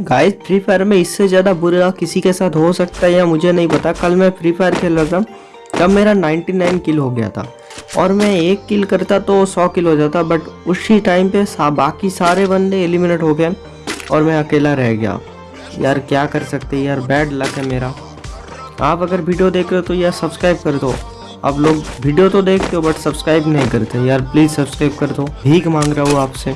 Guys free fire में इससे ज़्यादा बुरा किसी के साथ हो सकता है या मुझे नहीं पता। कल मैं फ्री फायर खेल रहा था तब मेरा 99 किल हो गया था। और मैं एक किल करता तो 100 किल हो जाता बट उसी टाइम पे सा, बाकी सारे बंदे एलिमिनेट हो गए और मैं अकेला रह गया। यार क्या कर सकते यार बैड लक है मेरा। आप अगर वीडियो देख रहे हो तो यार सब्सक्राइब कर दो। आप लोग वीडियो तो देखते हो बट सब्सक्राइब नहीं करते। यार प्लीज़ सब्सक्राइब कर दो। भीख मांग रहा हूँ आपसे।